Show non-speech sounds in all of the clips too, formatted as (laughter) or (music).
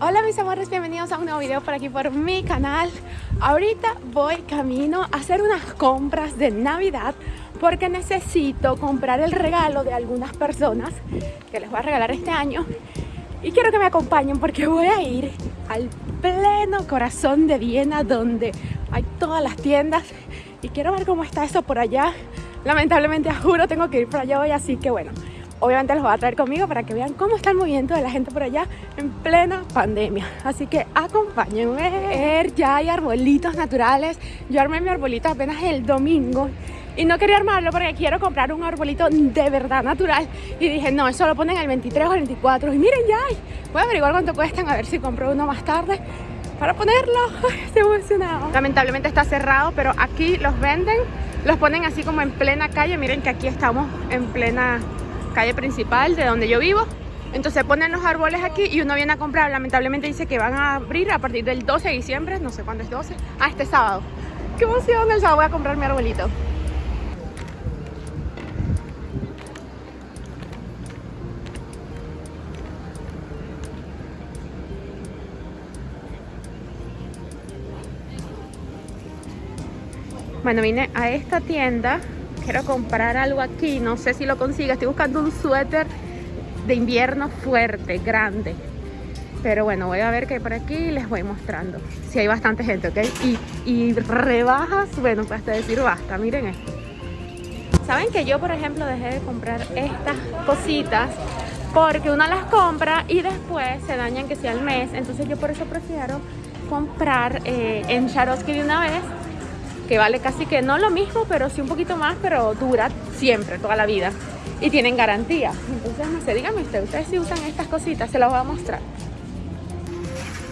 Hola mis amores, bienvenidos a un nuevo video por aquí por mi canal. Ahorita voy camino a hacer unas compras de Navidad Porque necesito comprar el regalo de algunas personas Que les voy a regalar este año. Y quiero que me acompañen porque voy a ir al pleno corazón de Viena Donde hay todas las tiendas. Y quiero ver cómo está eso por allá. Lamentablemente, juro, tengo que ir por allá hoy Así que bueno, obviamente los voy a traer conmigo para que vean cómo está el movimiento de la gente por allá en plena pandemia. Así que acompáñenme. Ya hay arbolitos naturales. Yo armé mi arbolito apenas el domingo y no quería armarlo porque quiero comprar un arbolito de verdad natural y dije no, eso lo ponen el 23 o el 24 y miren ya hay. voy a averiguar cuánto cuestan a ver si compro uno más tarde para ponerlo, (laughs) estoy emocionado lamentablemente está cerrado pero aquí los venden los ponen así como en plena calle miren que aquí estamos en plena calle principal de donde yo vivo. Entonces ponen los árboles aquí y uno viene a comprar. Lamentablemente dice que van a abrir a partir del 12 de diciembre, no sé cuándo es 12. Ah, este sábado. ¡Qué emoción! El sábado voy a comprar mi arbolito. Bueno, vine a esta tienda quiero comprar algo aquí, no sé si lo consigo, estoy buscando un suéter de invierno fuerte, grande. Pero bueno, voy a ver qué hay por aquí y les voy mostrando. Si hay bastante gente, ¿ok? Y, y rebajas, bueno, pues hasta decir basta, miren esto. Saben que yo, por ejemplo, dejé de comprar estas cositas porque uno las compra y después se dañan que sea al mes. Entonces yo por eso prefiero comprar eh, en Swarovski de una vez que vale casi que no lo mismo, pero sí un poquito más, pero dura siempre, toda la vida. Y tienen garantía. Entonces, no sé, díganme ustedes, si usan estas cositas, se las voy a mostrar.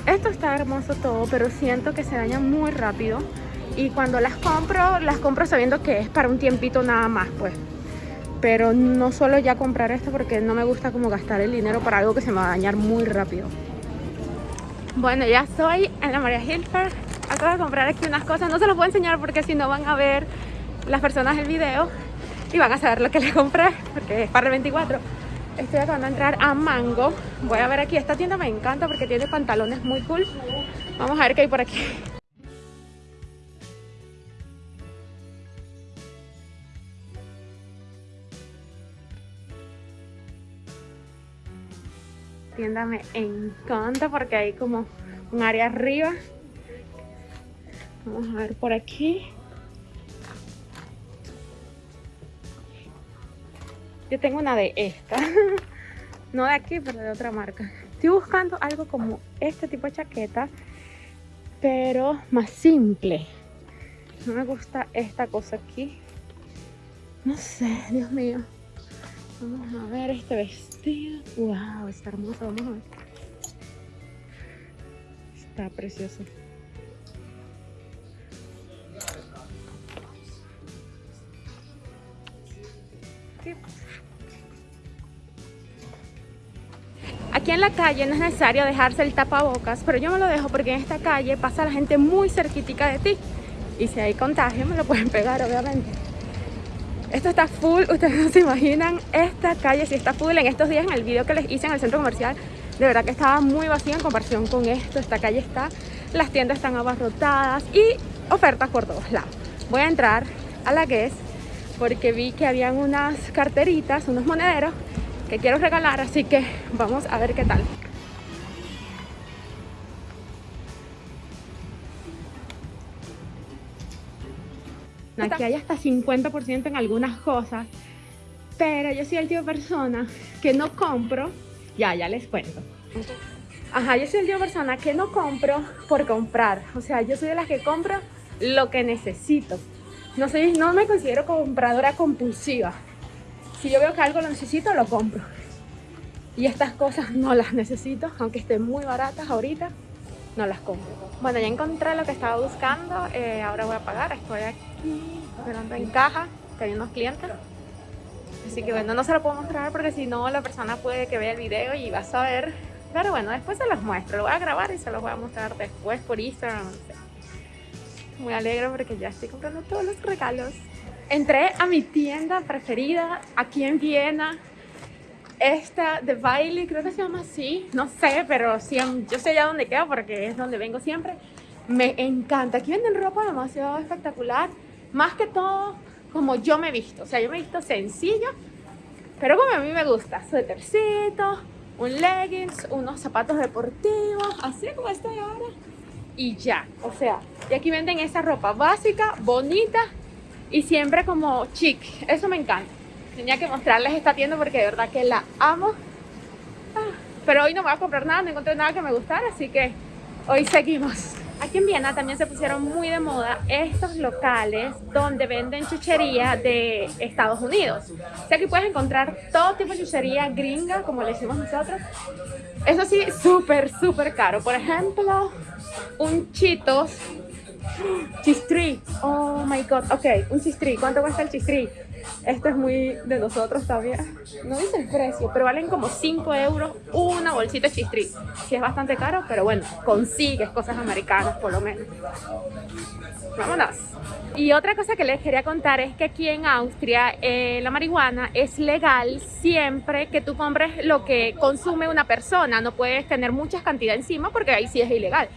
Esto está hermoso todo, pero siento que se dañan muy rápido. Y cuando las compro, las compro sabiendo que es para un tiempito nada más, pues. Pero no suelo ya comprar esto porque no me gusta como gastar el dinero para algo que se me va a dañar muy rápido. Bueno, ya estoy en la María Hilfer acabo de comprar aquí unas cosas. No se los voy a enseñar porque si no van a ver las personas el video y van a saber lo que les compré porque es para el 24. Estoy acabando de entrar a Mango. Voy a ver aquí. Esta tienda me encanta porque tiene pantalones muy cool. Vamos a ver qué hay por aquí. tienda me encanta porque hay como un área arriba Vamos a ver por aquí. Yo tengo una de esta. (laughs) No de aquí, pero de otra marca. Estoy buscando algo como este tipo de chaqueta, pero más simple. No me gusta esta cosa aquí. No sé, Dios mío. Vamos a ver este vestido. Wow, está hermoso. Vamos a ver. Está precioso. Aquí en la calle no es necesario dejarse el tapabocas, pero yo me lo dejo porque en esta calle pasa la gente muy cerquitica de ti. Y si hay contagio me lo pueden pegar, obviamente. Esto está full, ustedes no se imaginan, esta calle sí está full. En estos días, en el video que les hice en el centro comercial, de verdad que estaba muy vacía en comparación con esto. Esta calle está, las tiendas están abarrotadas y ofertas por todos lados. Voy a entrar a la Guess porque vi que habían unas carteritas, unos monederos que quiero regalar, así que vamos a ver qué tal. Aquí hay hasta 50% en algunas cosas, pero yo soy el tipo de persona que no compro, ya, ya les cuento. Ajá, yo soy el tipo de persona que no compro por comprar, o sea, yo soy de las que compro lo que necesito. No, sé, no me considero compradora compulsiva. Si yo veo que algo lo necesito, lo compro. Y estas cosas no las necesito, aunque estén muy baratas ahorita, no las compro. Bueno, ya encontré lo que estaba buscando, eh, ahora voy a pagar. Estoy aquí esperando en caja, que hay unos clientes. Así que bueno, no se lo puedo mostrar porque si no la persona puede que vea el video y va a saber. Pero bueno, después se los muestro, lo voy a grabar y se los voy a mostrar después por Instagram, muy alegre porque ya estoy comprando todos los regalos. Entré a mi tienda preferida aquí en Viena. Esta de Bailey, creo que se llama así, no sé, pero sí, yo sé ya dónde queda porque es donde vengo siempre. Me encanta, aquí venden ropa demasiado espectacular, más que todo como yo me visto, o sea, yo me visto sencillo, pero como a mí me gusta, suétercito, un leggings, unos zapatos deportivos, así como estoy ahora, y ya, o sea, y aquí venden esa ropa básica, bonita, y siempre como chic, eso me encanta. Tenía que mostrarles esta tienda porque de verdad que la amo. Ah, pero hoy no voy a comprar nada, no encontré nada que me gustara, así que hoy seguimos. Aquí en Viena también se pusieron muy de moda estos locales donde venden chuchería de Estados Unidos. O sea, aquí puedes encontrar todo tipo de chuchería gringa, como le decimos nosotros. Eso sí, súper, súper caro. Por ejemplo, un Cheetos Chistri. Oh my god. Ok, un chistri. ¿Cuánto cuesta el chistri? Esto es muy de nosotros también. No dice el precio, pero valen como 5 euros una bolsita de chistri. Sí es bastante caro, pero bueno, consigues cosas americanas por lo menos. Vámonos. Y otra cosa que les quería contar es que aquí en Austria eh, la marihuana es legal siempre que tú compres lo que consume una persona. No puedes tener muchas cantidades encima porque ahí sí es ilegal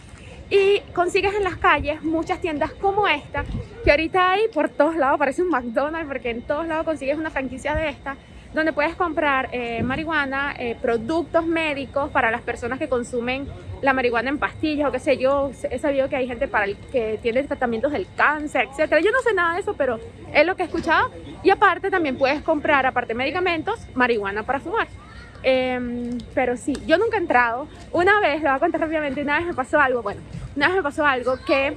y consigues en las calles muchas tiendas como esta que ahorita hay por todos lados, parece un McDonald's porque en todos lados consigues una franquicia de esta donde puedes comprar eh, marihuana, eh, productos médicos para las personas que consumen la marihuana en pastillas o qué sé yo. He sabido que hay gente para el que tiene tratamientos del cáncer, etcétera. Yo no sé nada de eso, pero es lo que he escuchado. Y aparte también puedes comprar, aparte de medicamentos, marihuana para fumar. Em, pero sí, yo nunca he entrado. Una vez, lo voy a contar rápidamente, una vez me pasó algo, bueno, una vez me pasó algo que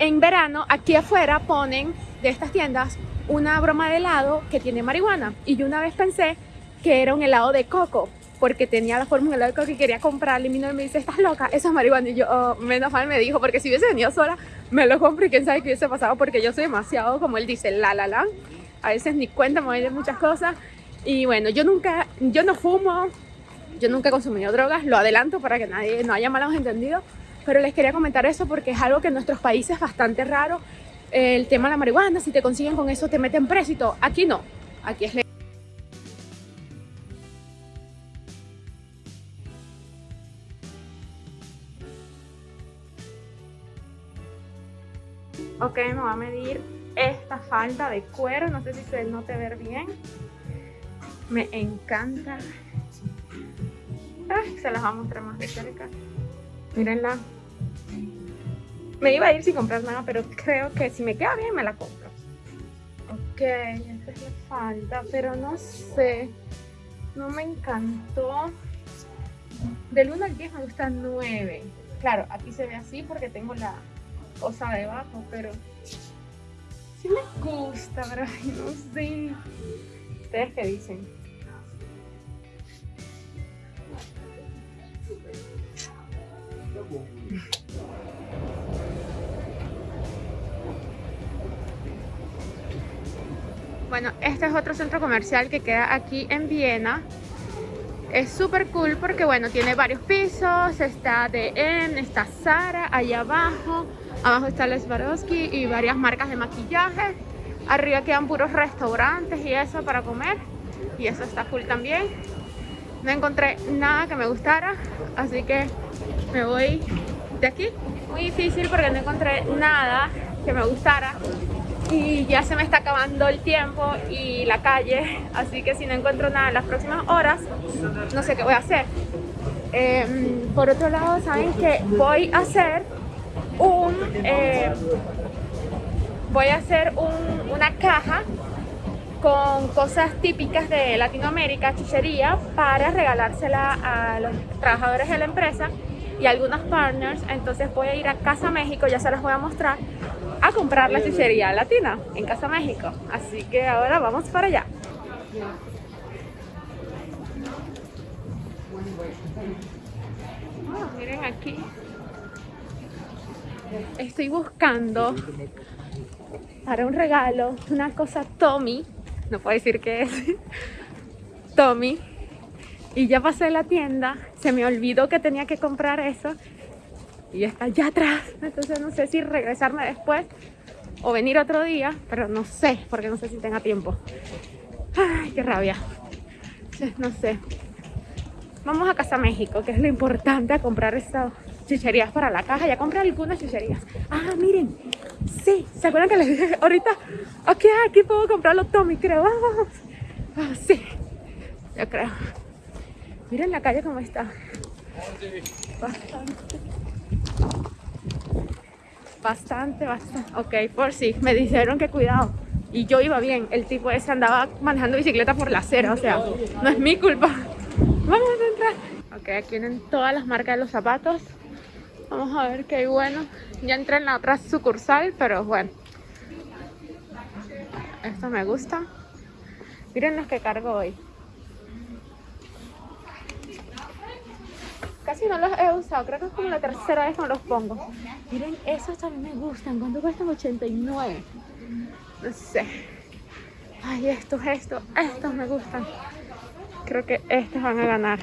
en verano aquí afuera ponen de estas tiendas una broma de helado que tiene marihuana. Y yo una vez pensé que era un helado de coco, porque tenía la forma de helado de coco y quería comprarle. Y mi novio me dice, ¿estás loca? Eso es marihuana. Y yo, oh, menos mal me dijo, porque si hubiese venido sola, me lo compro y quién sabe qué hubiese pasado, porque yo soy demasiado, como él dice, la la la. A veces ni cuenta me voy de muchas cosas. Y bueno, yo nunca, yo no fumo, yo nunca he consumido drogas, lo adelanto para que nadie no haya malos entendidos, pero les quería comentar eso porque es algo que en nuestros países es bastante raro. El tema de la marihuana, si te consiguen con eso te meten preso. Aquí no, aquí es legal. Ok, me va a medir esta falda de cuero, no sé si se note ver bien. Me encanta. se las voy a mostrar más de cerca. Mírenla. Me iba a ir sin comprar nada, pero creo que si me queda bien me la compro. Ok, esta es la falda, pero no sé. No me encantó. Del 1 al 10 me gusta 9. Claro, aquí se ve así porque tengo la cosa debajo, pero sí me gusta, pero no sé. ¿Ustedes qué dicen? Bueno, este es otro centro comercial que queda aquí en Viena. Es súper cool porque, bueno, tiene varios pisos. Está DM, está Zara, allá abajo. Abajo está Les Swarovski y varias marcas de maquillaje. Arriba quedan puros restaurantes y eso para comer. Y eso está cool también. No encontré nada que me gustara, así que me voy de aquí. Muy difícil porque no encontré nada que me gustara y ya se me está acabando el tiempo y la calle, así que si no encuentro nada en las próximas horas, no sé qué voy a hacer. Em, por otro lado, saben que voy a hacer un... Eh, voy a hacer una caja con cosas típicas de Latinoamérica, chuchería, para regalársela a los trabajadores de la empresa y algunos partners. Entonces voy a ir a Casa México, ya se las voy a mostrar, a comprar la chuchería latina en Casa México. Así que ahora vamos para allá. Ah, miren aquí. Estoy buscando para un regalo una cosa Tommy. No puedo decir qué es. (laughs) Tommy y ya pasé la tienda, se me olvidó que tenía que comprar eso y está allá atrás. Entonces no sé si regresarme después o venir otro día, pero no sé, porque no sé si tenga tiempo. Ay, qué rabia. No sé. Vamos a Casa México, que es lo importante a comprar estas chucherías para la caja. Ya compré algunas chucherías. Ah, miren. Sí, ¿se acuerdan que les dije ahorita? Aquí, aquí puedo comprar los Tommy, creo. Vamos. Ah, sí, yo creo. Miren la calle cómo está. Bastante. Bastante, bastante. Ok, por si. me dijeron que cuidado. Y yo iba bien. El tipo ese andaba manejando bicicleta por la acera. O sea, no es mi culpa. Vamos a entrar. Ok, aquí vienen todas las marcas de los zapatos. Vamos a ver qué hay bueno. Ya entré en la otra sucursal, pero bueno. Esto me gusta. Miren los que cargo hoy. Casi no los he usado, creo que es como la tercera vez que los pongo. Miren, esos también me gustan. ¿Cuánto cuestan? 89. No sé. Ay, estos, estos, estos me gustan. Creo que estos van a ganar.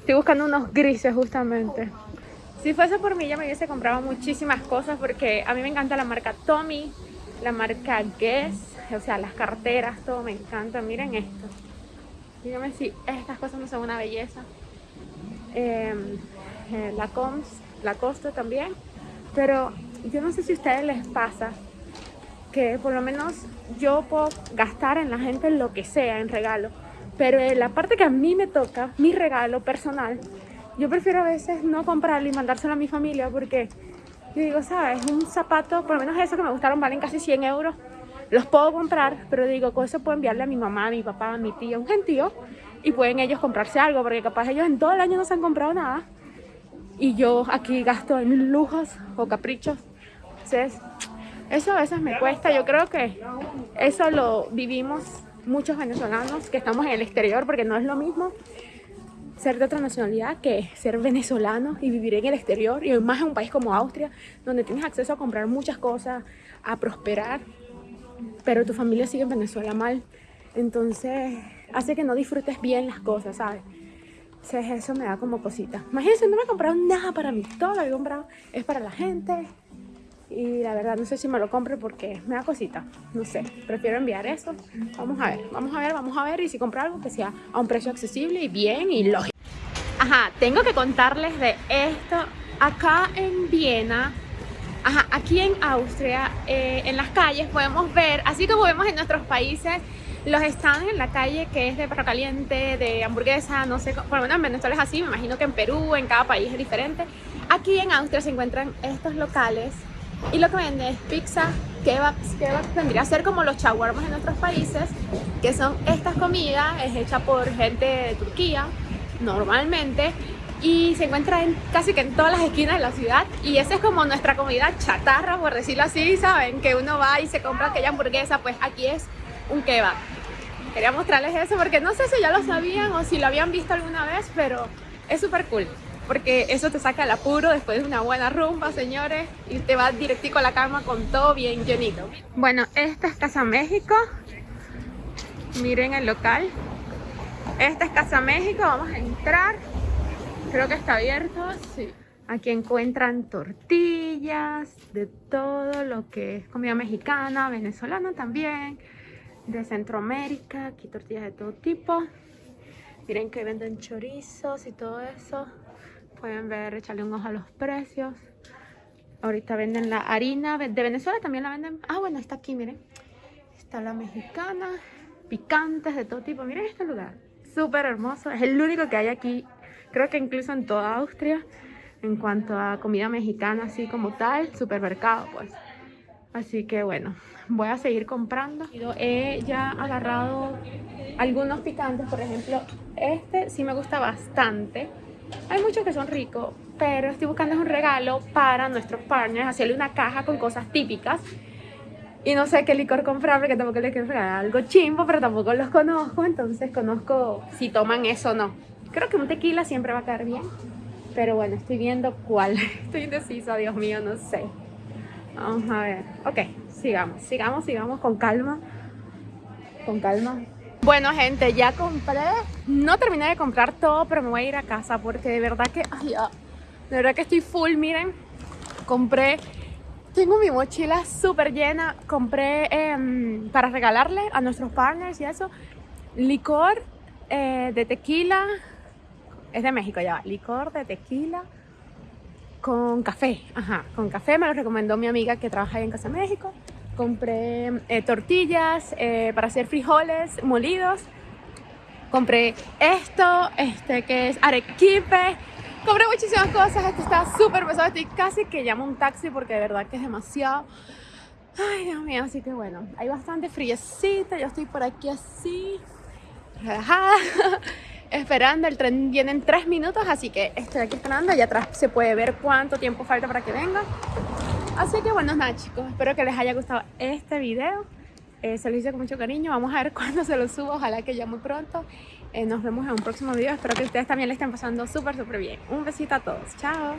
Estoy buscando unos grises justamente. Si fuese por mí ya me hubiese comprado muchísimas cosas porque a mí me encanta la marca Tommy, la marca Guess, o sea, las carteras, todo me encanta. Miren esto. Díganme si estas cosas no son una belleza. Em, eh, la Coms, la Costa también. Pero yo no sé si a ustedes les pasa que por lo menos yo puedo gastar en la gente lo que sea, en regalo. Pero la parte que a mí me toca, mi regalo personal, yo prefiero a veces no comprarlo y mandárselo a mi familia porque yo digo, ¿sabes? Un zapato, por lo menos esos que me gustaron, valen casi 100 euros. Los puedo comprar, pero digo, con eso puedo enviarle a mi mamá, a mi papá, a mi tía, un gentío y pueden ellos comprarse algo, porque capaz ellos en todo el año no se han comprado nada y yo aquí gasto en lujos o caprichos. Entonces, eso a veces me cuesta. Yo creo que eso lo vivimos muchos venezolanos que estamos en el exterior, porque no es lo mismo ser de otra nacionalidad que ser venezolano y vivir en el exterior y más en un país como Austria, donde tienes acceso a comprar muchas cosas, a prosperar, pero tu familia sigue en Venezuela mal. Entonces, hace que no disfrutes bien las cosas, ¿sabes? Entonces eso me da como cosita. Imagínense, no me he comprado nada para mí. Todo lo que he comprado es para la gente. Y la verdad no sé si me lo compre porque me da cosita. No sé, prefiero enviar eso. Vamos a ver, vamos a ver, vamos a ver. Y si compro algo que sea a un precio accesible y bien y lógico. Ajá, tengo que contarles de esto. Acá en Viena Ajá, aquí en Austria, eh, en las calles podemos ver, así como vemos en nuestros países, los stands en la calle que es de perro caliente, de hamburguesa, no sé, por lo menos en Venezuela es así, me imagino que en Perú, en cada país es diferente. Aquí en Austria se encuentran estos locales y lo que venden es pizza, kebabs, kebabs vendría a ser como los shawarmas en nuestros países, que son estas comidas, es hecha por gente de Turquía, normalmente, y se encuentra en, casi que en todas las esquinas de la ciudad y esa es como nuestra comida chatarra, por decirlo así, ¿saben? Que uno va y se compra aquella hamburguesa, pues aquí es un kebab. Quería mostrarles eso porque no sé si ya lo sabían o si lo habían visto alguna vez, pero es súper cool. Porque eso te saca el apuro después de una buena rumba, señores, y te vas directico a la cama con todo bien llenito. Bueno, esta es Casa México. Miren el local. Esta es Casa México, vamos a entrar. Creo que está abierto, sí. Aquí encuentran tortillas, de todo lo que es comida mexicana, venezolana también de Centroamérica, aquí tortillas de todo tipo. Miren que venden chorizos y todo eso. Pueden ver, echarle un ojo a los precios. Ahorita venden la harina de Venezuela, también la venden. Ah, bueno, está aquí, miren. Está la mexicana, picantes de todo tipo. Miren este lugar, súper hermoso. Es el único que hay aquí, creo que incluso en toda Austria, en cuanto a comida mexicana, así como tal, supermercado, pues. Así que bueno, voy a seguir comprando. He ya agarrado algunos picantes, por ejemplo, este sí me gusta bastante. Hay muchos que son ricos, pero estoy buscando un regalo para nuestros partners, hacerle una caja con cosas típicas. Y no sé qué licor comprar porque tampoco les quiero regalar algo chimbo, pero tampoco los conozco, entonces conozco si toman eso o no. Creo que un tequila siempre va a caer bien, pero bueno, estoy viendo cuál. (laughs) Estoy indecisa, Dios mío, no sé. Vamos a ver. Ok, sigamos, sigamos, sigamos con calma. Con calma. Bueno, gente, ya compré. No terminé de comprar todo, pero me voy a ir a casa porque de verdad que... Ay, de verdad que estoy full, miren. Compré... Tengo mi mochila súper llena. Compré em, para regalarle a nuestros partners y eso. Licor eh, de tequila, es de México ya, licor de tequila con café, ajá, con café me lo recomendó mi amiga que trabaja ahí en Casa México. Compré eh, tortillas eh, para hacer frijoles molidos. Compré esto, este que es arequipe. Compré muchísimas cosas, esto está súper pesado, estoy casi que llamo un taxi porque de verdad que es demasiado. Ay, Dios mío, así que bueno, hay bastante friecita, yo estoy por aquí así, relajada, (laughs) esperando, el tren viene en tres minutos, así que estoy aquí esperando, allá atrás se puede ver cuánto tiempo falta para que venga. Así que bueno, nada chicos, espero que les haya gustado este video, eh, se lo hice con mucho cariño, vamos a ver (laughs) cuándo se lo subo, ojalá que ya muy pronto. Eh, nos vemos en un próximo video, espero que ustedes también le estén pasando súper súper bien. Un besito a todos, chao.